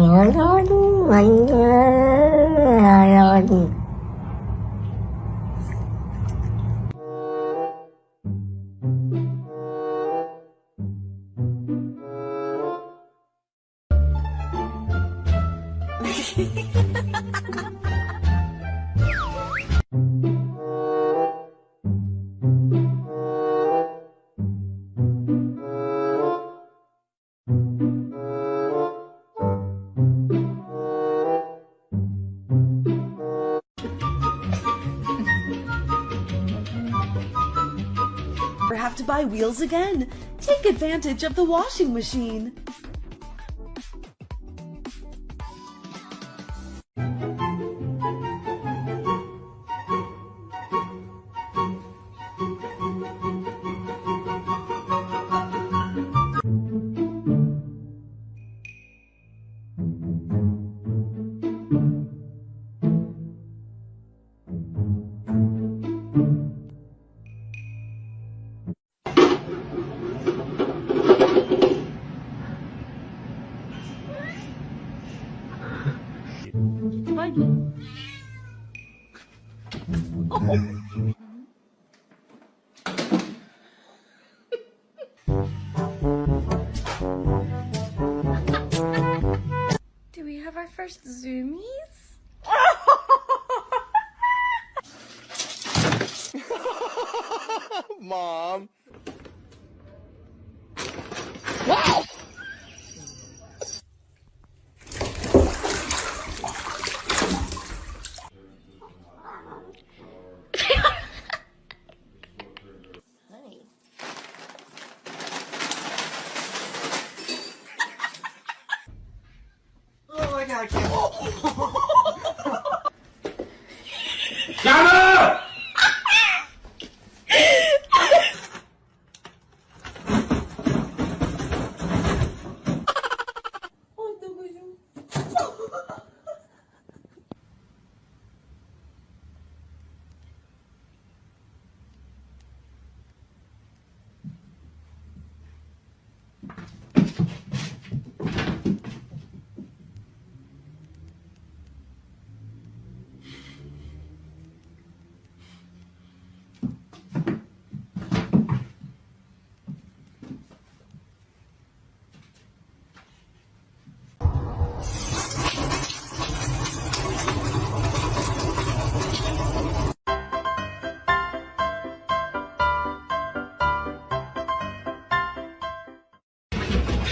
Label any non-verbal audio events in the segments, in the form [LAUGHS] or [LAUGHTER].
Or [LAUGHS] [LAUGHS] have to buy wheels again. Take advantage of the washing machine. Do we have our first zoomies? [LAUGHS] Mom. Oh, [LAUGHS]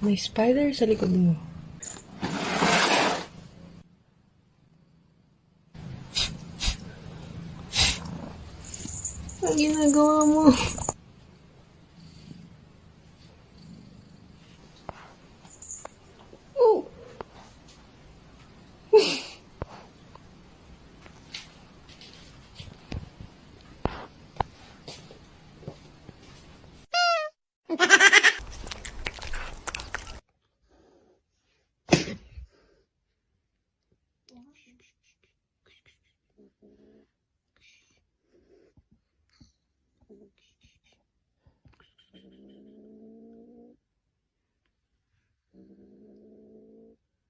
May spider sa likod mo. Ang ginagawa mo.